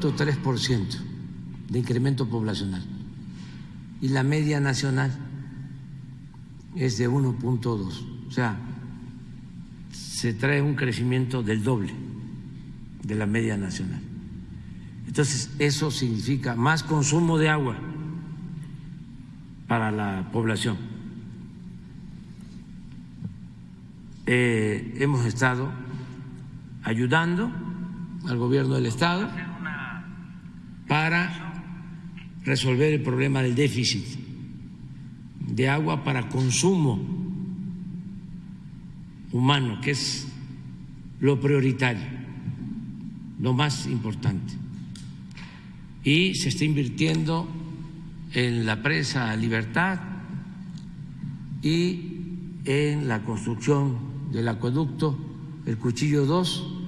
0.3% de incremento poblacional y la media nacional es de 1.2. O sea, se trae un crecimiento del doble de la media nacional. Entonces, eso significa más consumo de agua para la población. Eh, hemos estado ayudando al gobierno del Estado para resolver el problema del déficit de agua para consumo humano, que es lo prioritario, lo más importante. Y se está invirtiendo en la presa Libertad y en la construcción del acueducto El Cuchillo 2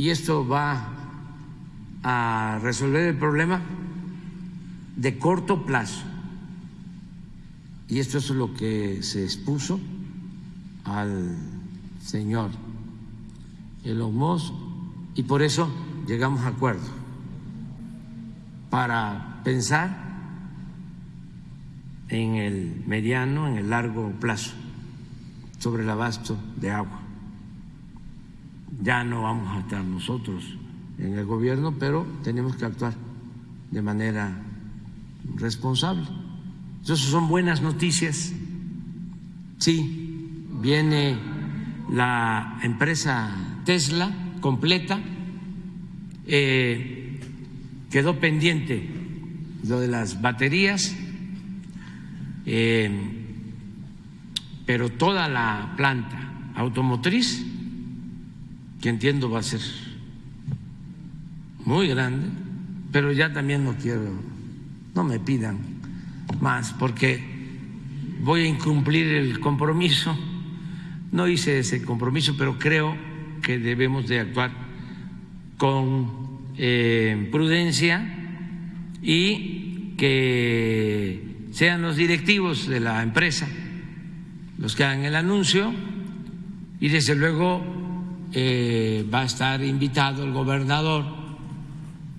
y esto va a resolver el problema de corto plazo. Y esto es lo que se expuso al señor Elon Musk y por eso llegamos a acuerdo para pensar en el mediano, en el largo plazo sobre el abasto de agua ya no vamos a estar nosotros en el gobierno, pero tenemos que actuar de manera responsable. Entonces son buenas noticias. Sí, viene la empresa Tesla completa, eh, quedó pendiente lo de las baterías, eh, pero toda la planta automotriz que entiendo va a ser muy grande, pero ya también no quiero, no me pidan más, porque voy a incumplir el compromiso. No hice ese compromiso, pero creo que debemos de actuar con eh, prudencia y que sean los directivos de la empresa los que hagan el anuncio y desde luego eh, va a estar invitado el gobernador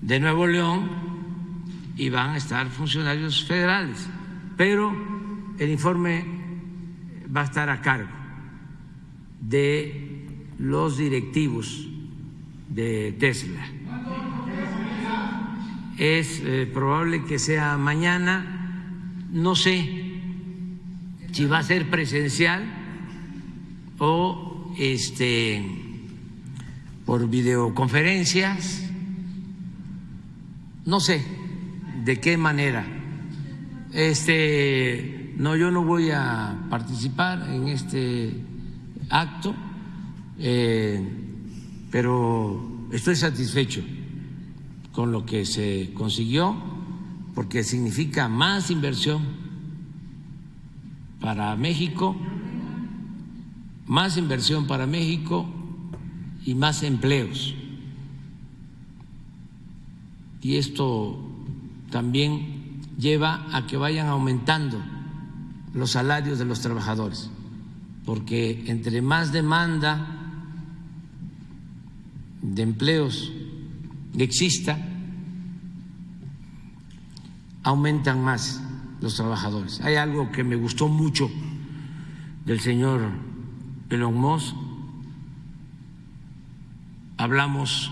de Nuevo León y van a estar funcionarios federales, pero el informe va a estar a cargo de los directivos de Tesla. Es eh, probable que sea mañana, no sé si va a ser presencial o este por videoconferencias, no sé de qué manera. Este, no, yo no voy a participar en este acto, eh, pero estoy satisfecho con lo que se consiguió, porque significa más inversión para México, más inversión para México y más empleos. Y esto también lleva a que vayan aumentando los salarios de los trabajadores, porque entre más demanda de empleos exista, aumentan más los trabajadores. Hay algo que me gustó mucho del señor Elon Musk hablamos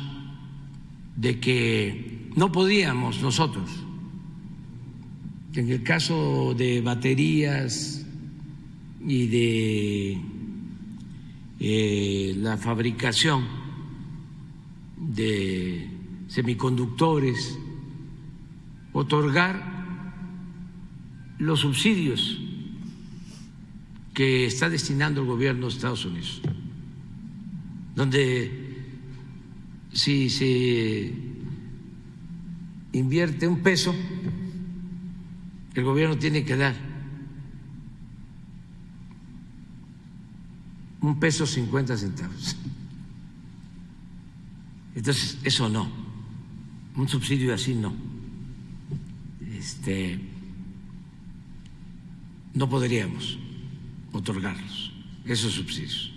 de que no podíamos nosotros, en el caso de baterías y de eh, la fabricación de semiconductores, otorgar los subsidios que está destinando el gobierno de Estados Unidos, donde si se invierte un peso, el gobierno tiene que dar un peso cincuenta centavos. Entonces, eso no, un subsidio así no. Este, no podríamos otorgarlos. esos subsidios.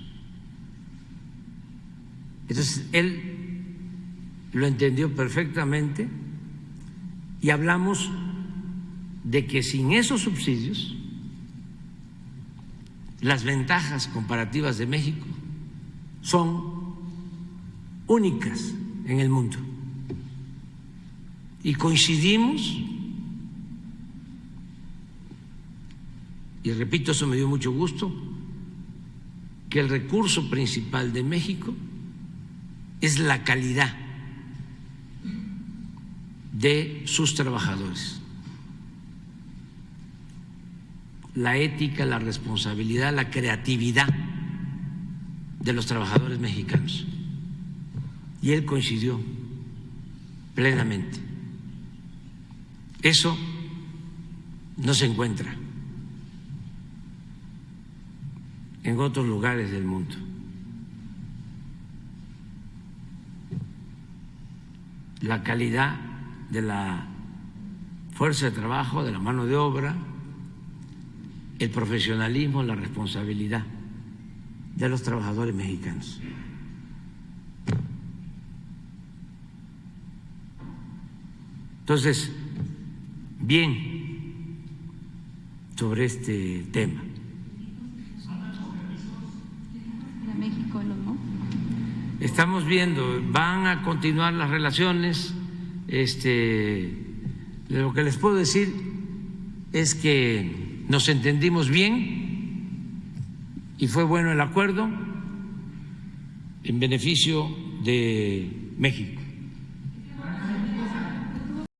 Entonces, él lo entendió perfectamente y hablamos de que sin esos subsidios, las ventajas comparativas de México son únicas en el mundo. Y coincidimos, y repito, eso me dio mucho gusto, que el recurso principal de México es la calidad de sus trabajadores. La ética, la responsabilidad, la creatividad de los trabajadores mexicanos. Y él coincidió plenamente. Eso no se encuentra en otros lugares del mundo. La calidad de la fuerza de trabajo, de la mano de obra, el profesionalismo, la responsabilidad de los trabajadores mexicanos. Entonces, bien sobre este tema. Estamos viendo, van a continuar las relaciones. Este, lo que les puedo decir es que nos entendimos bien y fue bueno el acuerdo en beneficio de México.